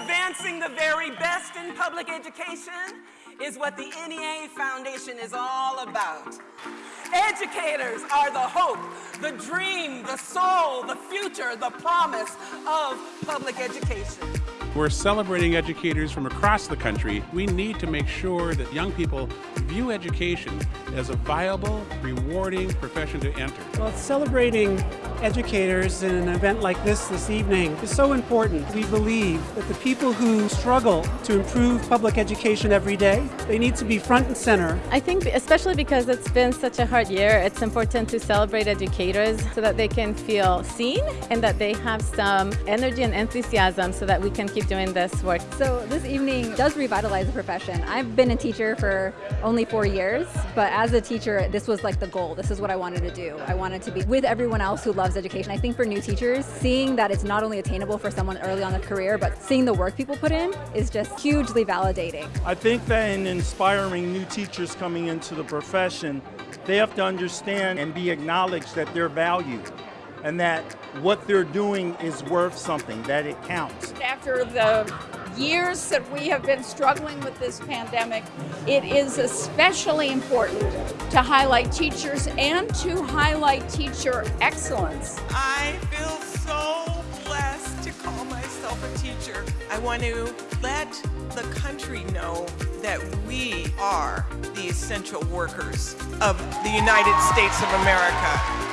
Advancing the very best in public education is what the NEA Foundation is all about. Educators are the hope, the dream, the soul, the future, the promise of public education. We're celebrating educators from across the country. We need to make sure that young people view education as a viable, rewarding profession to enter. Well, celebrating educators in an event like this this evening is so important. We believe that the people who struggle to improve public education every day, they need to be front and center. I think especially because it's been such a hard year, it's important to celebrate educators so that they can feel seen and that they have some energy and enthusiasm so that we can keep doing this work. So this evening does revitalize the profession. I've been a teacher for only four years, but as a teacher, this was like the goal. This is what I wanted to do. I wanted to be with everyone else who loves education. I think for new teachers, seeing that it's not only attainable for someone early on in their career, but seeing the work people put in is just hugely validating. I think that in inspiring new teachers coming into the profession, they have to understand and be acknowledged that they're valued and that what they're doing is worth something, that it counts. After the years that we have been struggling with this pandemic, it is especially important to highlight teachers and to highlight teacher excellence. I feel so blessed to call myself a teacher. I want to let the country know that we are the essential workers of the United States of America.